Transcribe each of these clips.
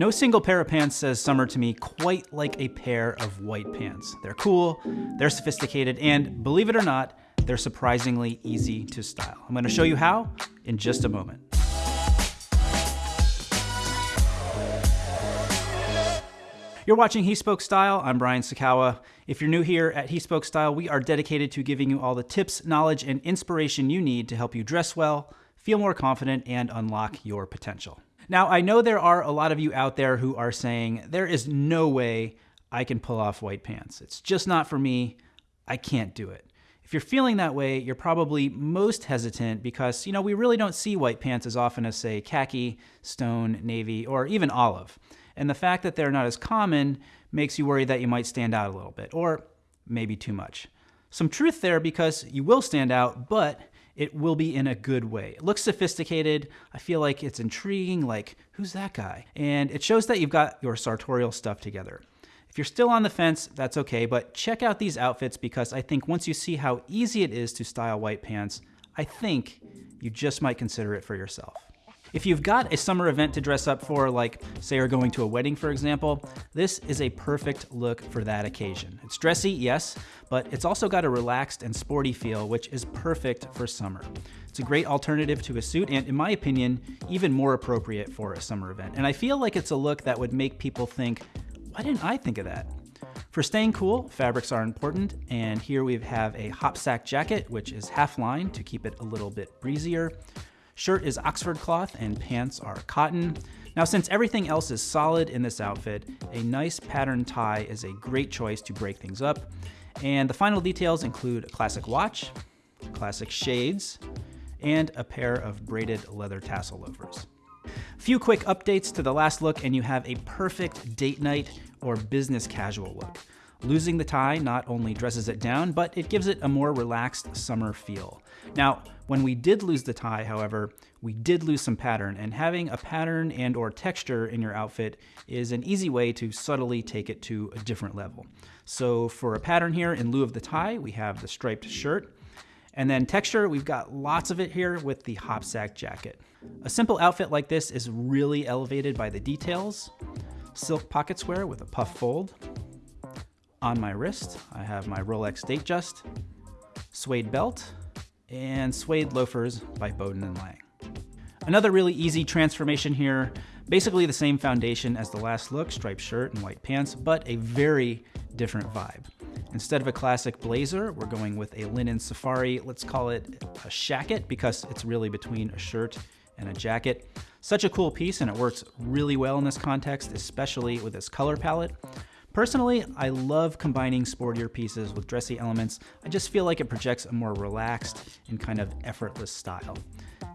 No single pair of pants says summer to me quite like a pair of white pants. They're cool, they're sophisticated, and believe it or not, they're surprisingly easy to style. I'm gonna show you how in just a moment. You're watching He Spoke Style. I'm Brian Sacawa. If you're new here at He Spoke Style, we are dedicated to giving you all the tips, knowledge, and inspiration you need to help you dress well, feel more confident, and unlock your potential. Now, I know there are a lot of you out there who are saying, there is no way I can pull off white pants. It's just not for me. I can't do it. If you're feeling that way, you're probably most hesitant because, you know, we really don't see white pants as often as, say, khaki, stone, navy, or even olive. And the fact that they're not as common makes you worry that you might stand out a little bit, or maybe too much. Some truth there because you will stand out, but it will be in a good way. It looks sophisticated. I feel like it's intriguing, like, who's that guy? And it shows that you've got your sartorial stuff together. If you're still on the fence, that's okay, but check out these outfits because I think once you see how easy it is to style white pants, I think you just might consider it for yourself. If you've got a summer event to dress up for, like say you're going to a wedding for example, this is a perfect look for that occasion. It's dressy, yes, but it's also got a relaxed and sporty feel, which is perfect for summer. It's a great alternative to a suit and, in my opinion, even more appropriate for a summer event. And I feel like it's a look that would make people think, why didn't I think of that? For staying cool, fabrics are important, and here we have a hopsack jacket, which is half lined to keep it a little bit breezier. Shirt is Oxford cloth and pants are cotton. Now since everything else is solid in this outfit, a nice pattern tie is a great choice to break things up. And the final details include a classic watch, classic shades, and a pair of braided leather tassel loafers. A few quick updates to the last look and you have a perfect date night or business casual look. Losing the tie not only dresses it down, but it gives it a more relaxed summer feel. Now, when we did lose the tie, however, we did lose some pattern, and having a pattern and or texture in your outfit is an easy way to subtly take it to a different level. So for a pattern here, in lieu of the tie, we have the striped shirt. And then texture, we've got lots of it here with the hopsack jacket. A simple outfit like this is really elevated by the details. Silk pocket square with a puff fold. On my wrist, I have my Rolex Datejust, suede belt, and suede loafers by Baudoin and Lange. Another really easy transformation here, basically the same foundation as the last look, striped shirt and white pants, but a very different vibe. Instead of a classic blazer, we're going with a linen safari. Let's call it a shacket because it's really between a shirt and a jacket. Such a cool piece and it works really well in this context, especially with this color palette. Personally, I love combining sportier pieces with dressy elements. I just feel like it projects a more relaxed and kind of effortless style.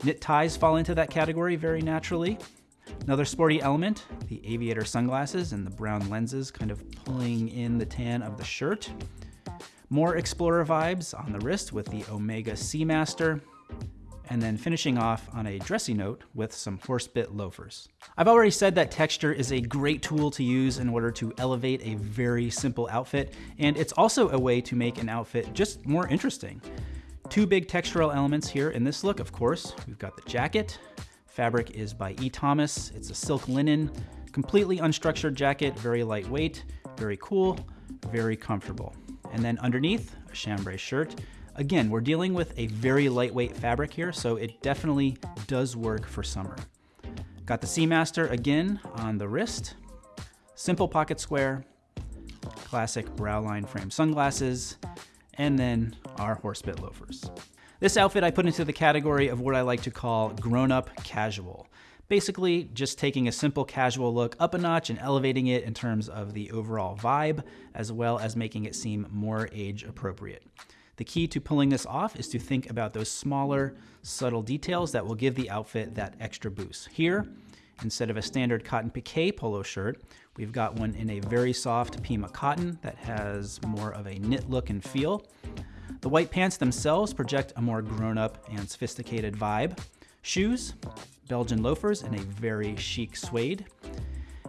Knit ties fall into that category very naturally. Another sporty element, the aviator sunglasses and the brown lenses kind of pulling in the tan of the shirt. More explorer vibes on the wrist with the Omega Seamaster and then finishing off on a dressy note with some horsebit loafers. I've already said that texture is a great tool to use in order to elevate a very simple outfit, and it's also a way to make an outfit just more interesting. Two big textural elements here in this look, of course. We've got the jacket. Fabric is by E. Thomas. It's a silk linen, completely unstructured jacket, very lightweight, very cool, very comfortable. And then underneath, a chambray shirt. Again, we're dealing with a very lightweight fabric here, so it definitely does work for summer. Got the Seamaster again on the wrist, simple pocket square, classic brow line frame sunglasses, and then our horsebit loafers. This outfit I put into the category of what I like to call grown-up casual. Basically, just taking a simple casual look up a notch and elevating it in terms of the overall vibe, as well as making it seem more age appropriate. The key to pulling this off is to think about those smaller, subtle details that will give the outfit that extra boost. Here, instead of a standard cotton pique polo shirt, we've got one in a very soft Pima cotton that has more of a knit look and feel. The white pants themselves project a more grown-up and sophisticated vibe. Shoes, Belgian loafers in a very chic suede.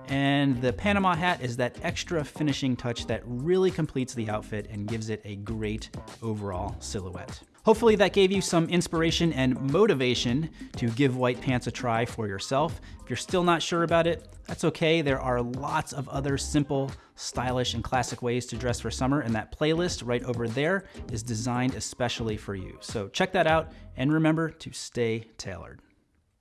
And the Panama hat is that extra finishing touch that really completes the outfit and gives it a great overall silhouette. Hopefully, that gave you some inspiration and motivation to give white pants a try for yourself. If you're still not sure about it, that's okay. There are lots of other simple, stylish, and classic ways to dress for summer, and that playlist right over there is designed especially for you. So check that out, and remember to stay tailored.